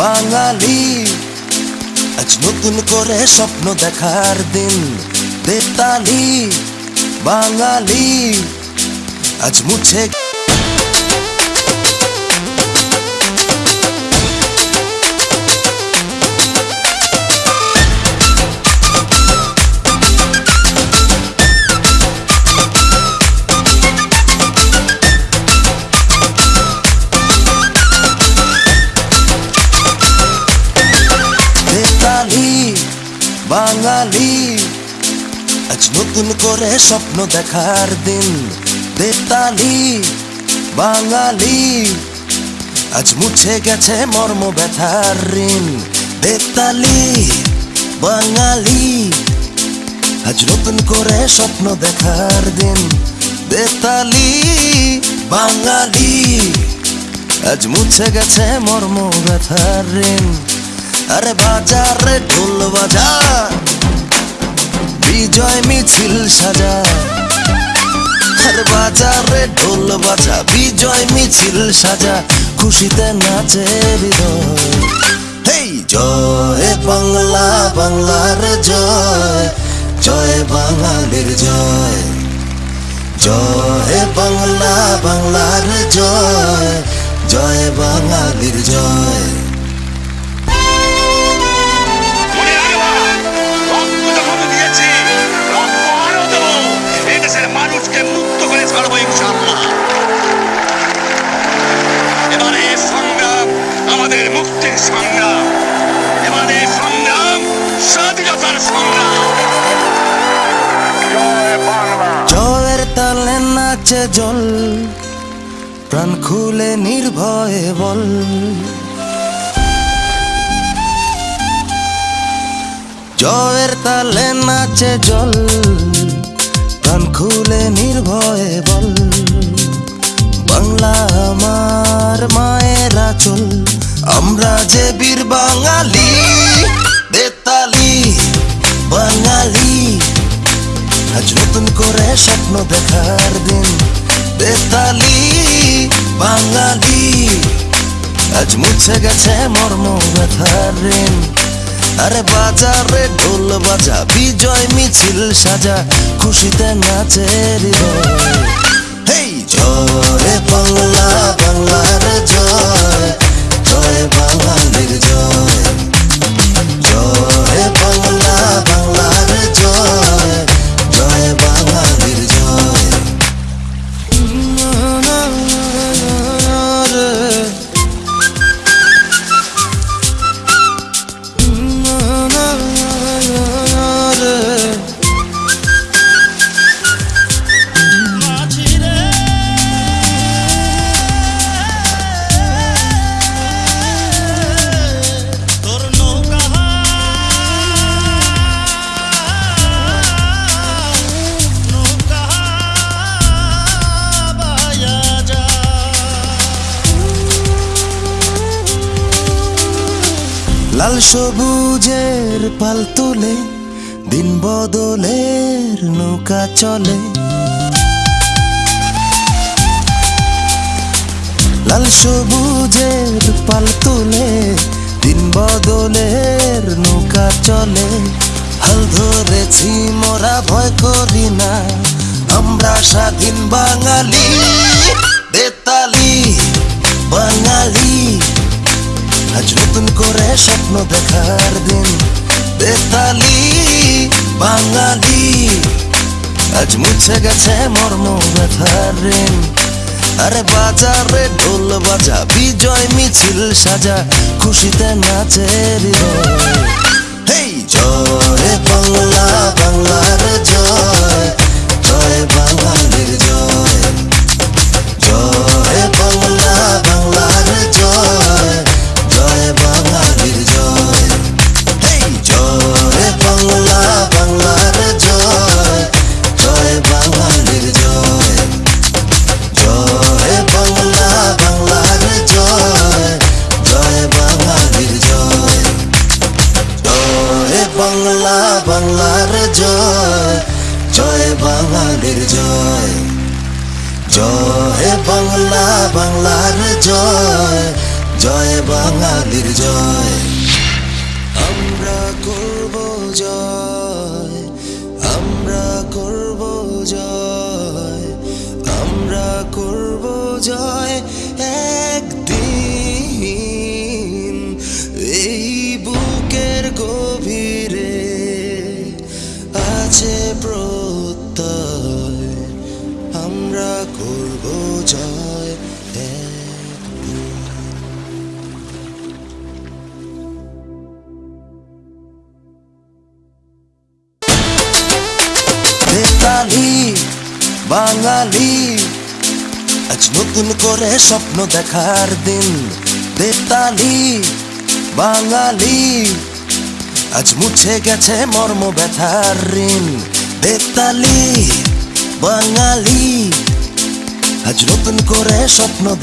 বাঙালি। আজ নতুন করে স্বপ্ন দেখার দিন বেতালি বাঙালি। আজ মুছে বাঙালি। আজ নতুন করে স্বপ্ন দেখার দিন বেতালি বাঙালি। আজ মুছে গেছে মর্ম ব্যথার ঋণ বেতালি বাঙালি। আজ নতুন করে স্বপ্ন দেখার দিন বেতালি বাঙালি। আজ মুছে গেছে মর্ম ব্যথার ঋণ আরে বাজারে ঢোল বাজা, বিজয় মিছিল সাজা। আরে বাজারে ঢোল বাজা, বিজয় মিছিল সাজা, খুশিতে নাচে হৃদয়। হেই, জয় বাংলা, বাংলার জয় জয় বাঙালির জয়। জয় বাংলা, বাংলার জয় জয় বাঙালির জয়। মানুষকে মুক্ত করে ছাড়বো ইনশাল্লাহ এবারে সংগ্রাম আমাদের মুক্তির সংগ্রাম। এবারে সংগ্রাম স্বাধীনতার সংগ্রাম। জল, প্রাণ খুলে নির্ভয়ে বল। জয়ের তালে নাচে জল। প্রাণ খুলে নির্ভয়ে বল, বাংলা আমার মায়ের আচল আমরা যে বীর বাঙালি, বেতালি, বাঙালি। আজ নতুন করে স্বপ্ন দেখার দিন, বেতালি, বাঙালি। আজ মুছে গেছে মর্ম ব্যথার ঋণ। আরে বাজারে ঢোল বাজা, বিজয় মিছিল সাজা, খুশিতে নাচে হৃদয়। হেই, জয় বাংলা, বাংলার জয় জয় বাঙালির জয়। লাল সবুজের পাল তুলে, দিন বদলের নৌকা চলে। লাল সবুজের পাল তুলে, দিন বদলের নৌকা চলে। হাল ধরেছি, মোরা ভয় করি না, আমরা স্বাধীন বাঙালি। স্বপ্ন দেখার দিন। বেতালি, বাঙালি, আজ মুছে গেছে মর্ম ব্যথার ঋণ। আরে বাজারে ঢোল বাজা, বিজয় মিছিল সাজা, খুশিতে নাচের বাঙালির জয়। জয় বাংলা, বাংলার জয়। জয় বাঙালির জয়। আমরা করব জয়। আমরা করব জয়। আমরা করব জয়। আমরা করব জয় বাঙালি, আজ নতুন করে স্বপ্ন দেখার দিন। বেতালি বাঙালি, আজ মুছে গেছে মর্ম ব্যথার ঋণ। বেতালি বাঙালি। আজ নতুন করে স্বপ্ন